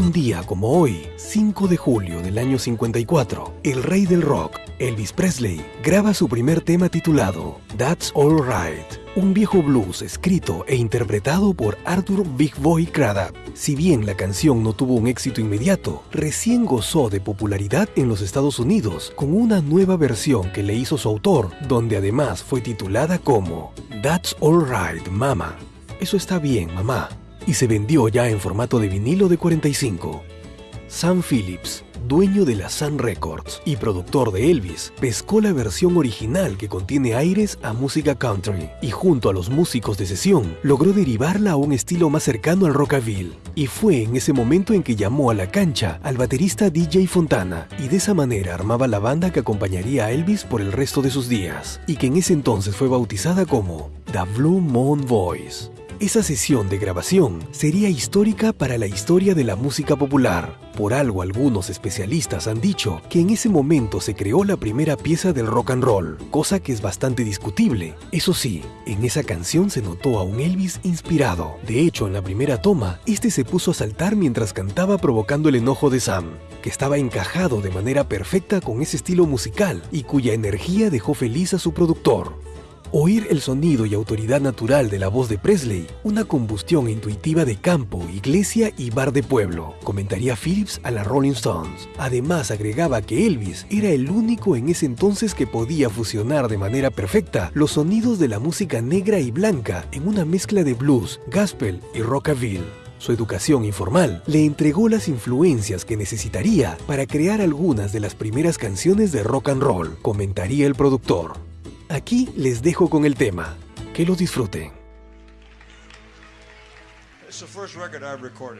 Un día como hoy, 5 de julio del año 54, el rey del rock, Elvis Presley, graba su primer tema titulado That's All Right, un viejo blues escrito e interpretado por Arthur Big Boy Craddock. Si bien la canción no tuvo un éxito inmediato, recién gozó de popularidad en los Estados Unidos con una nueva versión que le hizo su autor, donde además fue titulada como That's All Right, Mama. Eso está bien, mamá y se vendió ya en formato de vinilo de 45. Sam Phillips, dueño de la Sun Records y productor de Elvis, pescó la versión original que contiene aires a música country y junto a los músicos de sesión logró derivarla a un estilo más cercano al rockabilly. Y fue en ese momento en que llamó a la cancha al baterista DJ Fontana y de esa manera armaba la banda que acompañaría a Elvis por el resto de sus días y que en ese entonces fue bautizada como The Blue Moon Voice. Esa sesión de grabación sería histórica para la historia de la música popular. Por algo algunos especialistas han dicho que en ese momento se creó la primera pieza del rock and roll, cosa que es bastante discutible. Eso sí, en esa canción se notó a un Elvis inspirado. De hecho, en la primera toma, este se puso a saltar mientras cantaba provocando el enojo de Sam, que estaba encajado de manera perfecta con ese estilo musical y cuya energía dejó feliz a su productor. Oír el sonido y autoridad natural de la voz de Presley, una combustión intuitiva de campo, iglesia y bar de pueblo, comentaría Phillips a la Rolling Stones. Además agregaba que Elvis era el único en ese entonces que podía fusionar de manera perfecta los sonidos de la música negra y blanca en una mezcla de blues, gospel y rockabilly. Su educación informal le entregó las influencias que necesitaría para crear algunas de las primeras canciones de rock and roll, comentaría el productor. Aquí les dejo con el tema. Que lo disfruten. Record?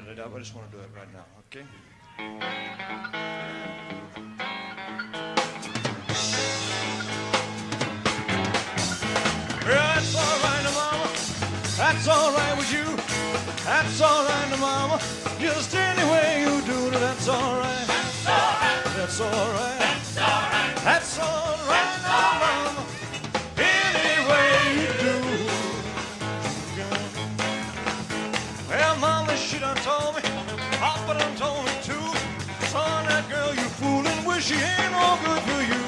That's with you. That's mama. Just any way you do that's. That's. That's. That's. That's all right, she done told me. Papa done told me too. Son, that girl you fooling with, she ain't no good for you.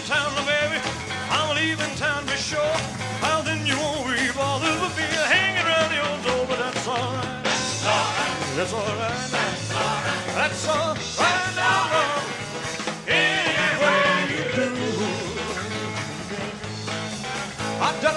Leaving town, my baby. I'm leaving town for sure. Well, then you won't be bothered with me hanging around your door, but that's all right. That's all right. That's all right. That's all right now, love. Any way you do. I done